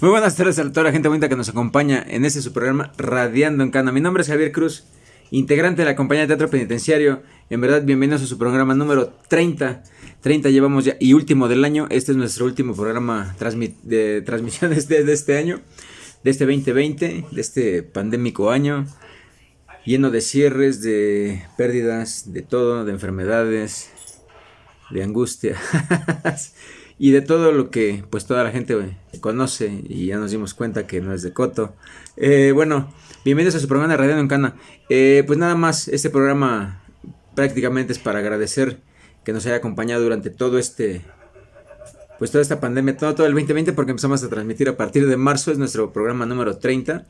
Muy buenas tardes a toda la gente bonita que nos acompaña en este su programa Radiando en Cana. Mi nombre es Javier Cruz, integrante de la compañía de teatro penitenciario. En verdad, bienvenidos a su programa número 30. 30 llevamos ya y último del año. Este es nuestro último programa de transmisiones de, este año, de este 2020, de este pandémico año, lleno de cierres, de pérdidas, de todo, de enfermedades, de angustia. y de todo lo que pues toda la gente conoce y ya nos dimos cuenta que no es de Coto. Eh, bueno, bienvenidos a su programa de Radio en Cana. Eh, pues nada más, este programa prácticamente es para agradecer que nos haya acompañado durante todo este, pues toda esta pandemia, todo, todo el 2020 porque empezamos a transmitir a partir de marzo, es nuestro programa número 30.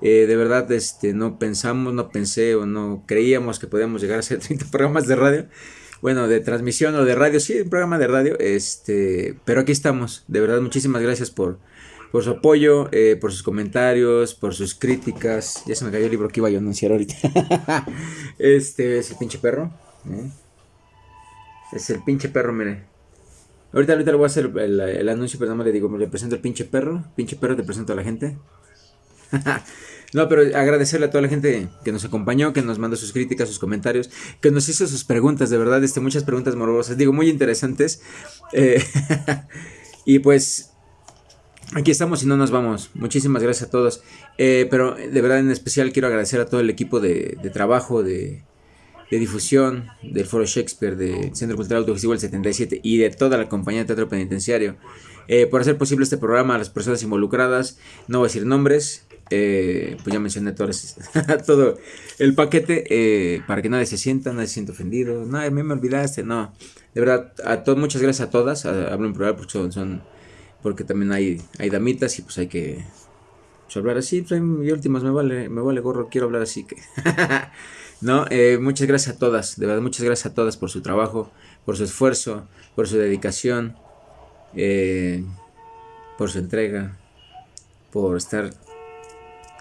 Eh, de verdad, este, no pensamos, no pensé o no creíamos que podíamos llegar a hacer 30 programas de radio bueno, de transmisión o de radio, sí, un programa de radio, este, pero aquí estamos, de verdad, muchísimas gracias por, por su apoyo, eh, por sus comentarios, por sus críticas, ya se me cayó el libro que iba a anunciar ahorita, este, es el pinche perro, ¿eh? es el pinche perro, mire, ahorita, ahorita le voy a hacer el, anuncio, pero no le digo, le presento el pinche perro, pinche perro, te presento a la gente, No, pero agradecerle a toda la gente que nos acompañó, que nos mandó sus críticas, sus comentarios, que nos hizo sus preguntas, de verdad, este, muchas preguntas morbosas, digo, muy interesantes. Eh, y pues aquí estamos y no nos vamos. Muchísimas gracias a todos. Eh, pero de verdad, en especial quiero agradecer a todo el equipo de, trabajo, de, difusión del Foro Shakespeare, del Centro Cultural Autogestivo el 77 y de toda la compañía de teatro penitenciario. Eh, por hacer posible este programa, a las personas involucradas, no voy a decir nombres, eh, pues ya mencioné todo, todo el paquete eh, para que nadie se sienta, nadie se sienta ofendido. No, a mí me olvidaste, no. De verdad, a todos, muchas gracias a todas. hablo en plural porque son, porque también hay, hay damitas y pues hay que hablar así. Y últimas me vale, me vale gorro, quiero hablar así que. no, eh, muchas gracias a todas, de verdad, muchas gracias a todas por su trabajo, por su esfuerzo, por su dedicación, por su entrega, por estar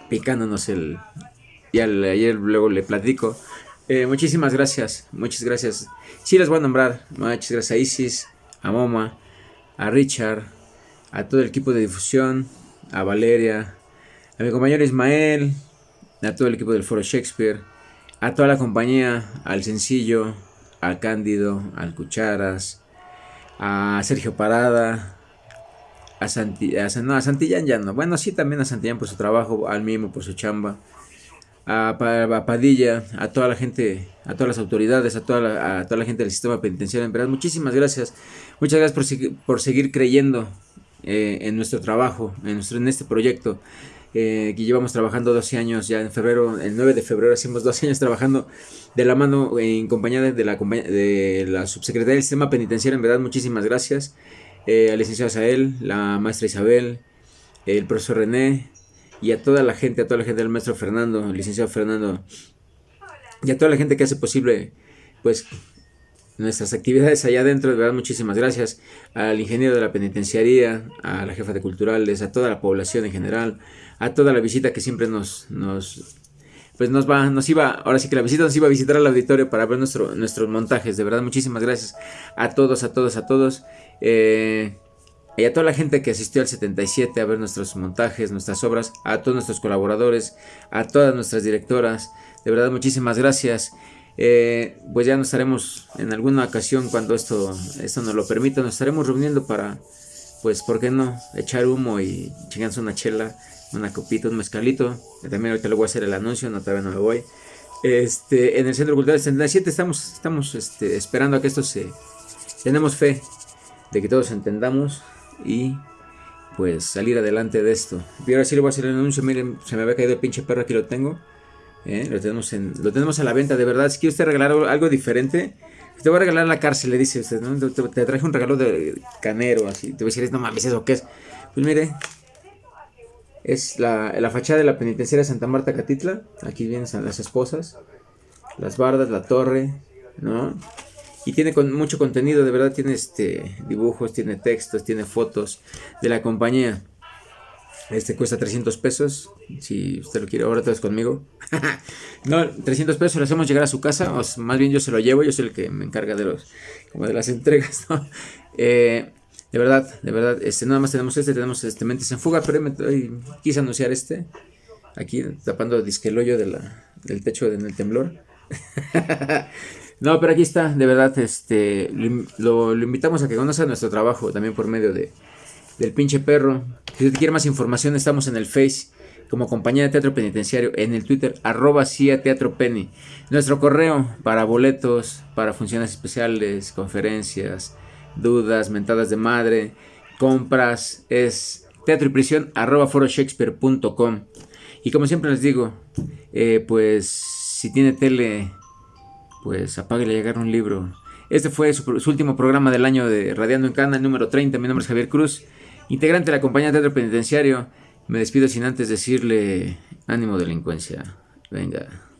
picándonos el... Y ayer luego le platico. Eh, muchísimas gracias, muchas gracias. Sí les voy a nombrar. Muchas gracias a Isis, a Moma, a Richard, a todo el equipo de difusión, a Valeria, a mi compañero Ismael, a todo el equipo del Foro Shakespeare, a toda la compañía, al Sencillo, al Cándido, al Cucharas, a Sergio Parada, a, Santi, a, no, a Santillán ya no. Bueno, sí, también a Santillán por su trabajo, al Mimo por su chamba, a, Padilla, a toda la gente, a todas las autoridades, a toda la, a toda la gente del sistema penitenciario. En verdad, muchísimas gracias. Muchas gracias por seguir creyendo eh, en nuestro trabajo, en, nuestro, en este proyecto. Eh, que llevamos trabajando 12 años, ya en febrero, el 9 de febrero hacemos 12 años trabajando de la mano en compañía de la, de la subsecretaria del sistema penitenciario, en verdad muchísimas gracias eh, al licenciado Sael, la maestra Isabel, el profesor René y a toda la gente, a toda la gente del maestro Fernando, licenciado Fernando y a toda la gente que hace posible pues nuestras actividades allá adentro, de verdad muchísimas gracias al ingeniero de la penitenciaría, a la jefa de culturales, a toda la población en general, a toda la visita que siempre nos, nos pues nos va, nos iba, ahora sí que la visita nos iba a visitar al auditorio para ver nuestro, nuestros montajes, de verdad muchísimas gracias a todos, a todos, a todos. Eh, y a toda la gente que asistió al 77 a ver nuestros montajes, nuestras obras, a todos nuestros colaboradores, a todas nuestras directoras, de verdad muchísimas gracias. Eh, pues ya nos estaremos en alguna ocasión cuando esto, esto nos lo permita, nos estaremos reuniendo para, pues, ¿por qué no? Echar humo y chingarse una chela, una copita, un mezcalito. También ahorita le voy a hacer el anuncio, no todavía no me voy. Este, en el Centro Cultural 77 estamos, estamos este, esperando a que esto se... Tenemos fe de que todos entendamos y pues salir adelante de esto. Y ahora sí le voy a hacer el anuncio, miren, se me había caído el pinche perro, aquí lo tengo. ¿Eh? Lo, tenemos en, lo tenemos a la venta, de verdad. Si quiere usted regalar algo diferente, te voy a regalar la cárcel, le dice usted, te, traje un regalo de canero, así. Te voy a decir, no mames, ¿eso qué es? Pues mire, es la, la fachada de la penitenciaria Santa Marta Catitla. Aquí vienen las esposas, las bardas, la torre, ¿no? y tiene con mucho contenido, de verdad tiene este dibujos, tiene textos, tiene fotos de la compañía. Este cuesta 300 pesos, si usted lo quiere, ahora todo es conmigo. no, 300 pesos lo hacemos llegar a su casa, más bien yo se lo llevo, yo soy el que me encarga de los como de las entregas. Eh, De verdad, de verdad, este, nada más tenemos este, tenemos este Mentes en Fuga, pero me, quise anunciar este, aquí tapando disque el hoyo del techo en el temblor. no, pero aquí está, de verdad, este, lo, invitamos a que conozca nuestro trabajo también por medio de, del pinche perro. Si usted quiere más información, estamos en el Face como compañía de teatro penitenciario, en el Twitter, arroba CIA Teatro Penny. Nuestro correo para boletos, para funciones especiales, conferencias, dudas, mentadas de madre, compras, es teatro y prisión arroba foroshakespeare.com. Y como siempre les digo, eh, pues si tiene tele, pues apáguele a llegar un libro. Este fue su, último programa del año de Radiando en Cana, número 30. Mi nombre es Javier Cruz, integrante de la compañía de teatro penitenciario. Me despido sin antes decirle ánimo delincuencia. Venga.